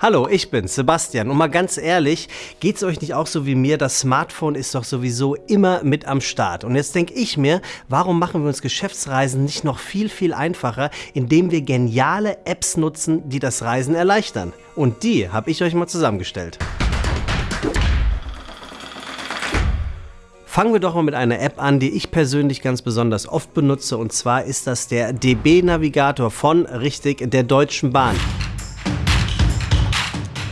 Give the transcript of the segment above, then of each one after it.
Hallo, ich bin's, Sebastian. Und mal ganz ehrlich, geht's euch nicht auch so wie mir? Das Smartphone ist doch sowieso immer mit am Start. Und jetzt denke ich mir, warum machen wir uns Geschäftsreisen nicht noch viel, viel einfacher, indem wir geniale Apps nutzen, die das Reisen erleichtern? Und die habe ich euch mal zusammengestellt. Fangen wir doch mal mit einer App an, die ich persönlich ganz besonders oft benutze. Und zwar ist das der DB-Navigator von, richtig, der Deutschen Bahn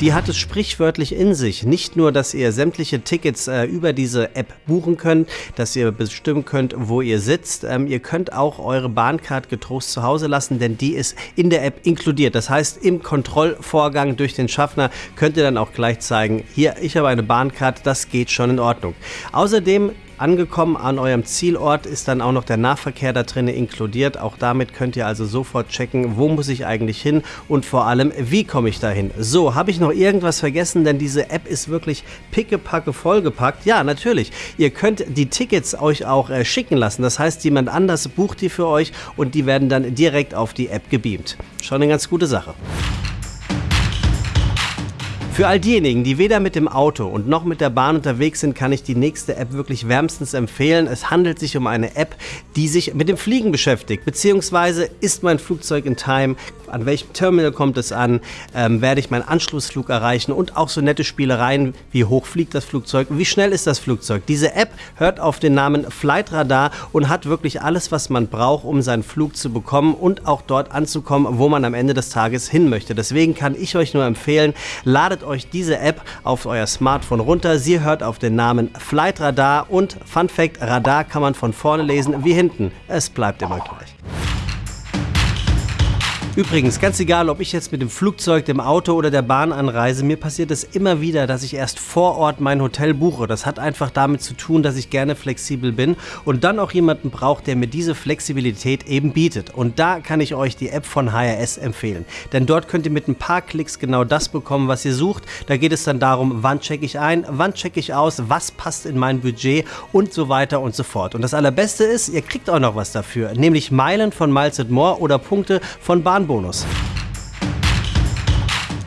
die hat es sprichwörtlich in sich. Nicht nur, dass ihr sämtliche Tickets äh, über diese App buchen könnt, dass ihr bestimmen könnt, wo ihr sitzt. Ähm, ihr könnt auch eure Bahncard getrost zu Hause lassen, denn die ist in der App inkludiert. Das heißt, im Kontrollvorgang durch den Schaffner könnt ihr dann auch gleich zeigen, hier, ich habe eine Bahncard, das geht schon in Ordnung. Außerdem Angekommen an eurem Zielort ist dann auch noch der Nahverkehr da drin inkludiert. Auch damit könnt ihr also sofort checken, wo muss ich eigentlich hin und vor allem, wie komme ich dahin. So, habe ich noch irgendwas vergessen? Denn diese App ist wirklich pickepacke vollgepackt. Ja, natürlich. Ihr könnt die Tickets euch auch äh, schicken lassen. Das heißt, jemand anders bucht die für euch und die werden dann direkt auf die App gebeamt. Schon eine ganz gute Sache. Für all diejenigen, die weder mit dem Auto und noch mit der Bahn unterwegs sind, kann ich die nächste App wirklich wärmstens empfehlen. Es handelt sich um eine App, die sich mit dem Fliegen beschäftigt, beziehungsweise ist mein Flugzeug in Time, an welchem Terminal kommt es an, ähm, werde ich meinen Anschlussflug erreichen und auch so nette Spielereien, wie hoch fliegt das Flugzeug, wie schnell ist das Flugzeug. Diese App hört auf den Namen Flight Radar und hat wirklich alles, was man braucht, um seinen Flug zu bekommen und auch dort anzukommen, wo man am Ende des Tages hin möchte. Deswegen kann ich euch nur empfehlen, ladet euch diese App auf euer Smartphone runter. Sie hört auf den Namen Flight Radar und Fun Fact, Radar kann man von vorne lesen wie hinten. Es bleibt immer gleich. Übrigens, ganz egal, ob ich jetzt mit dem Flugzeug, dem Auto oder der Bahn anreise, mir passiert es immer wieder, dass ich erst vor Ort mein Hotel buche. Das hat einfach damit zu tun, dass ich gerne flexibel bin und dann auch jemanden braucht, der mir diese Flexibilität eben bietet. Und da kann ich euch die App von HRS empfehlen. Denn dort könnt ihr mit ein paar Klicks genau das bekommen, was ihr sucht. Da geht es dann darum, wann checke ich ein, wann checke ich aus, was passt in mein Budget und so weiter und so fort. Und das Allerbeste ist, ihr kriegt auch noch was dafür, nämlich Meilen von Miles More oder Punkte von Bahn Bonus.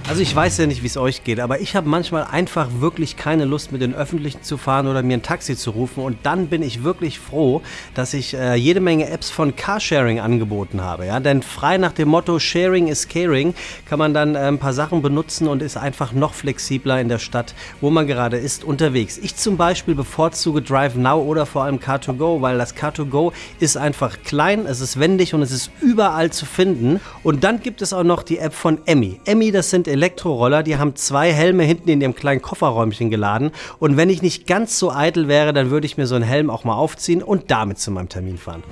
Also ich weiß ja nicht, wie es euch geht, aber ich habe manchmal einfach wirklich keine Lust, mit den Öffentlichen zu fahren oder mir ein Taxi zu rufen. Und dann bin ich wirklich froh, dass ich äh, jede Menge Apps von Carsharing angeboten habe. Ja? Denn frei nach dem Motto Sharing is Caring kann man dann äh, ein paar Sachen benutzen und ist einfach noch flexibler in der Stadt, wo man gerade ist, unterwegs. Ich zum Beispiel bevorzuge Drive Now oder vor allem Car2Go, weil das Car2Go ist einfach klein, es ist wendig und es ist überall zu finden. Und dann gibt es auch noch die App von Emmy. Emmy, das sind Elektroroller, die haben zwei Helme hinten in ihrem kleinen Kofferräumchen geladen. Und wenn ich nicht ganz so eitel wäre, dann würde ich mir so einen Helm auch mal aufziehen und damit zu meinem Termin fahren.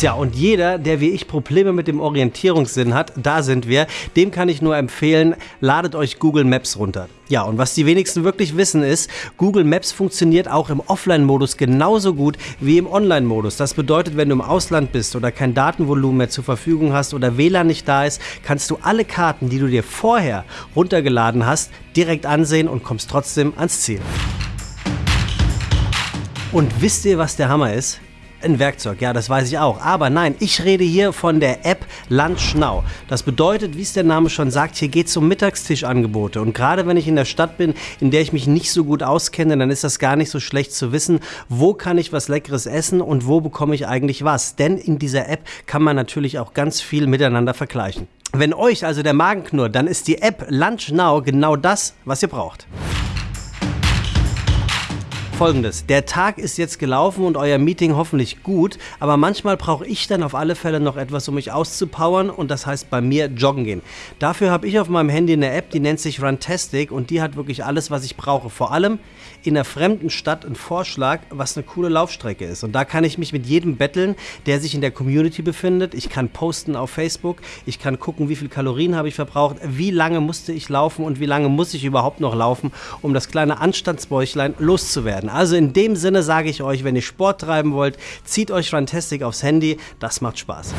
Tja, und jeder, der wie ich Probleme mit dem Orientierungssinn hat, da sind wir, dem kann ich nur empfehlen, ladet euch Google Maps runter. Ja, und was die wenigsten wirklich wissen ist, Google Maps funktioniert auch im Offline-Modus genauso gut wie im Online-Modus. Das bedeutet, wenn du im Ausland bist oder kein Datenvolumen mehr zur Verfügung hast oder WLAN nicht da ist, kannst du alle Karten, die du dir vorher runtergeladen hast, direkt ansehen und kommst trotzdem ans Ziel. Und wisst ihr, was der Hammer ist? Ein Werkzeug, ja, das weiß ich auch. Aber nein, ich rede hier von der App Lunch Now. Das bedeutet, wie es der Name schon sagt, hier geht es um Mittagstischangebote. Und gerade wenn ich in der Stadt bin, in der ich mich nicht so gut auskenne, dann ist das gar nicht so schlecht zu wissen, wo kann ich was Leckeres essen und wo bekomme ich eigentlich was. Denn in dieser App kann man natürlich auch ganz viel miteinander vergleichen. Wenn euch also der Magen knurrt, dann ist die App Lunch Now genau das, was ihr braucht folgendes. Der Tag ist jetzt gelaufen und euer Meeting hoffentlich gut, aber manchmal brauche ich dann auf alle Fälle noch etwas, um mich auszupowern und das heißt bei mir joggen gehen. Dafür habe ich auf meinem Handy eine App, die nennt sich Runtastic und die hat wirklich alles, was ich brauche. Vor allem in einer fremden Stadt einen Vorschlag, was eine coole Laufstrecke ist. Und da kann ich mich mit jedem betteln, der sich in der Community befindet. Ich kann posten auf Facebook, ich kann gucken, wie viel Kalorien habe ich verbraucht, wie lange musste ich laufen und wie lange muss ich überhaupt noch laufen, um das kleine Anstandsbäuchlein loszuwerden. Also in dem Sinne sage ich euch, wenn ihr Sport treiben wollt, zieht euch Fantastic aufs Handy, das macht Spaß.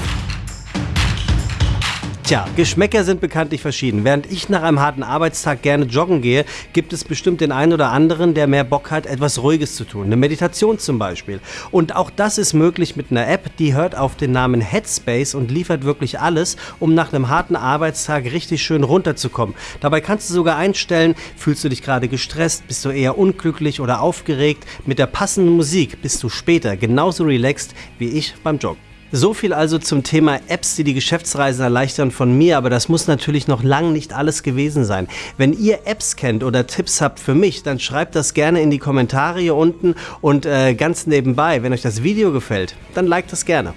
Tja, Geschmäcker sind bekanntlich verschieden. Während ich nach einem harten Arbeitstag gerne joggen gehe, gibt es bestimmt den einen oder anderen, der mehr Bock hat, etwas Ruhiges zu tun. Eine Meditation zum Beispiel. Und auch das ist möglich mit einer App, die hört auf den Namen Headspace und liefert wirklich alles, um nach einem harten Arbeitstag richtig schön runterzukommen. Dabei kannst du sogar einstellen, fühlst du dich gerade gestresst, bist du eher unglücklich oder aufgeregt. Mit der passenden Musik bist du später genauso relaxed wie ich beim Joggen. So viel also zum Thema Apps, die die Geschäftsreisen erleichtern von mir, aber das muss natürlich noch lang nicht alles gewesen sein. Wenn ihr Apps kennt oder Tipps habt für mich, dann schreibt das gerne in die Kommentare hier unten und äh, ganz nebenbei, wenn euch das Video gefällt, dann liked das gerne.